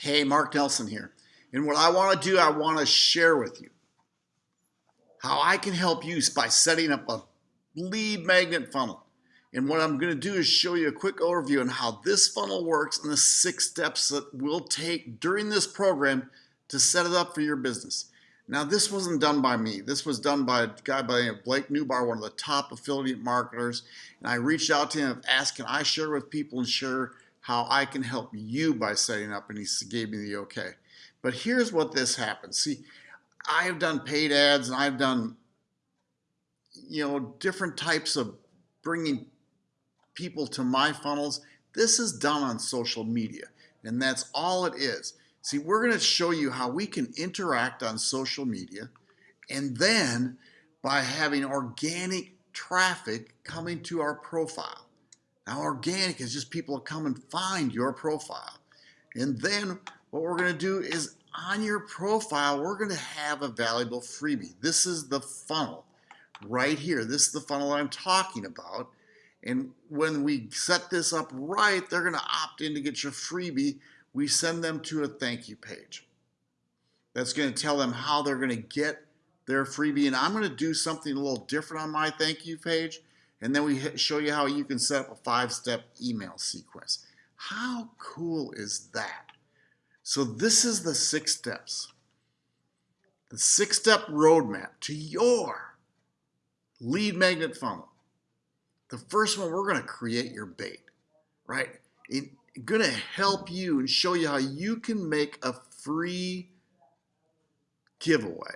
Hey, Mark Nelson here. And what I want to do, I want to share with you how I can help you by setting up a lead magnet funnel. And what I'm going to do is show you a quick overview on how this funnel works and the six steps that we'll take during this program to set it up for your business. Now, this wasn't done by me. This was done by a guy by the name of Blake Nubar, one of the top affiliate marketers. And I reached out to him, and asked, can I share with people and share how I can help you by setting up, and he gave me the okay. But here's what this happens. See, I've done paid ads and I've done, you know, different types of bringing people to my funnels. This is done on social media, and that's all it is. See, we're going to show you how we can interact on social media, and then by having organic traffic coming to our profile. Now, organic is just people come and find your profile. And then what we're to do is on your profile, we're to have a valuable freebie. This is the funnel right here. This is the funnel I'm talking about. And when we set this up right, they're to opt in to get your freebie. We send them to a thank you page. That's to tell them how they're to get their freebie. And I'm to do something a little different on my thank you page. And then we show you how you can set up a five-step email sequence. How cool is that? So this is the six steps. The six-step roadmap to your lead magnet funnel. The first one, we're going to create your bait, right? It's going to help you and show you how you can make a free giveaway,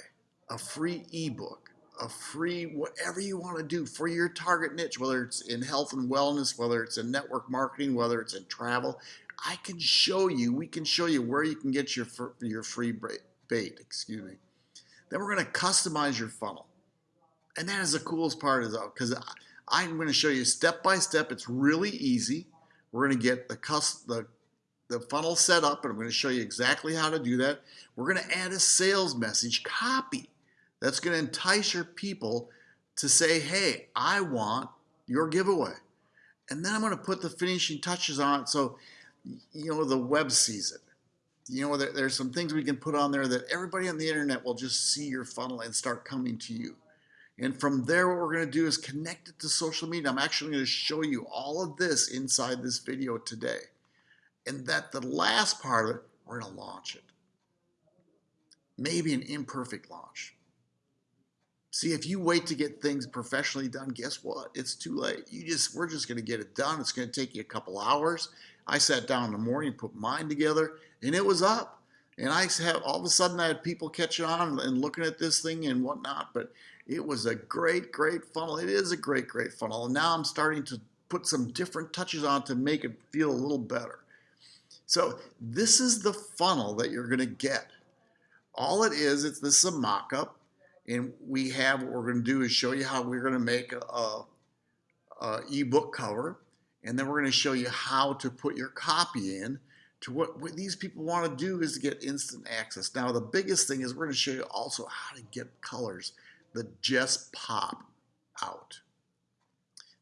a free ebook, a free whatever you want to do for your target niche, whether it's in health and wellness, whether it's in network marketing, whether it's in travel. I can show you, we can show you where you can get your, your free bait, excuse me. Then we're going to customize your funnel. And that is the coolest part is because I'm going to show you step by step. It's really easy. We're going to get the, the, the funnel set up and I'm going to show you exactly how to do that. We're going to add a sales message copy that's going to entice your people to say, hey, I want your giveaway. And then I'm going to put the finishing touches on it so, you know, the web sees it. You know, there, there's some things we can put on there that everybody on the internet will just see your funnel and start coming to you. And from there, what we're going to do is connect it to social media. I'm actually going to show you all of this inside this video today. And that the last part of it, we're going to launch it. Maybe an imperfect launch. See, if you wait to get things professionally done, guess what? It's too late. You just we're just going to get it done. It's going to take you a couple hours. I sat down in the morning, put mine together, and it was up. And I have all of a sudden I had people catching on and looking at this thing and whatnot. But it was a great, great funnel. It is a great, great funnel. And now I'm starting to put some different touches on to make it feel a little better. So this is the funnel that you're going to get. All it is, it's this is a mock-up and we have what we're going to do is show you how we're going to make a, a, ebook cover and then we're going to show you how to put your copy in to what, what these people want to do is to get instant access. Now the biggest thing is we're going to show you also how to get colors that just pop out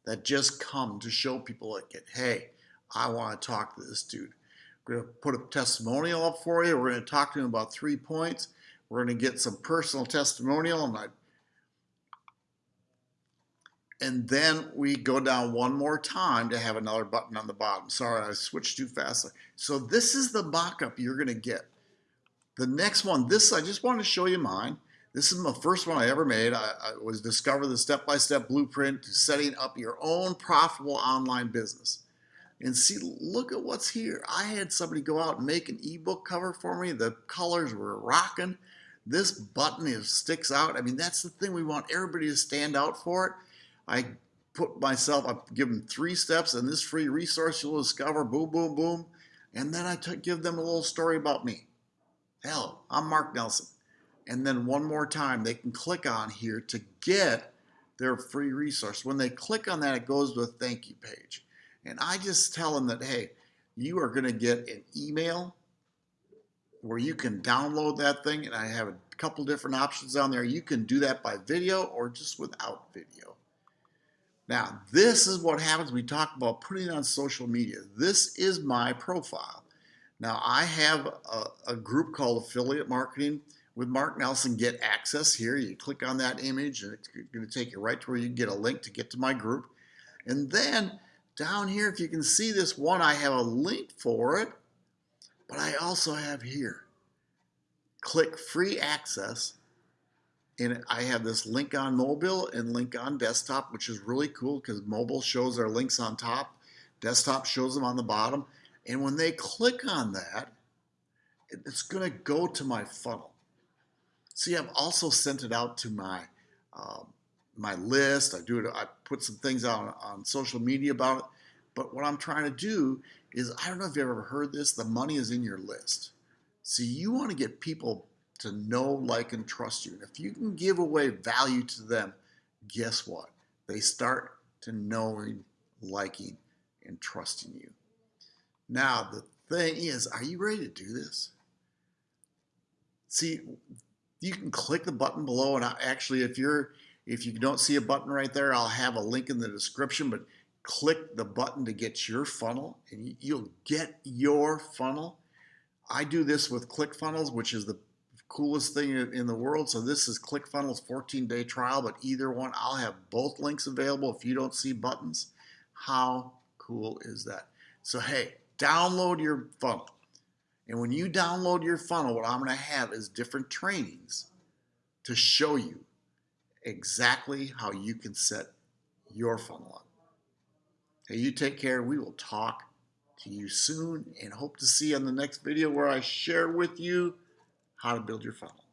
that just come to show people like hey I want to talk to this dude. We're going to put a testimonial up for you. We're going to talk to him about three points we're going to get some personal testimonial and I and then we go down one more time to have another button on the bottom. Sorry, I switched too fast. So this is the mock-up you're going to get. The next one, this I just wanted to show you mine. This is my first one I ever made. I, I was discover the step-by-step -step blueprint to setting up your own profitable online business. And see, look at what's here. I had somebody go out and make an ebook cover for me. The colors were rocking. This button is, sticks out. I mean, that's the thing. We want everybody to stand out for it. I put myself, I give them three steps in this free resource you'll discover, boom, boom, boom. And then I give them a little story about me. Hell, I'm Mark Nelson. And then one more time, they can click on here to get their free resource. When they click on that, it goes to a thank you page. And I just tell them that, hey, you are going to get an email where you can download that thing and I have a couple different options down there. You can do that by video or just without video. Now, this is what happens we talk about putting on social media. This is my profile. Now I have a, a group called Affiliate Marketing with Mark Nelson. Get access here. You click on that image and it's going to take you right to where you get a link to get to my group. And then down here, if you can see this one, I have a link for it, but I also have here, click free access. And I have this link on mobile and link on desktop, which is really cool because mobile shows our links on top, desktop shows them on the bottom. And when they click on that, it's going to go to my funnel. See, I've also sent it out to my um, my list. I do it. I put some things out on, on social media about it. But what I'm trying to do is, I don't know if you've ever heard this. The money is in your list. See, you want to get people to know, like, and trust you. And if you can give away value to them, guess what? They start to knowing, liking, and trusting you. Now, the thing is, are you ready to do this? See, you can click the button below, and I, actually, if you're if you don't see a button right there, I'll have a link in the description, but click the button to get your funnel and you'll get your funnel. I do this with ClickFunnels, which is the coolest thing in the world. So this is ClickFunnels 14 day trial, but either one, I'll have both links available if you don't see buttons. How cool is that? So, hey, download your funnel. And when you download your funnel, what I'm going to have is different trainings to show you exactly how you can set your funnel up. You take care. We will talk to you soon and hope to see you on the next video where I share with you how to build your funnel.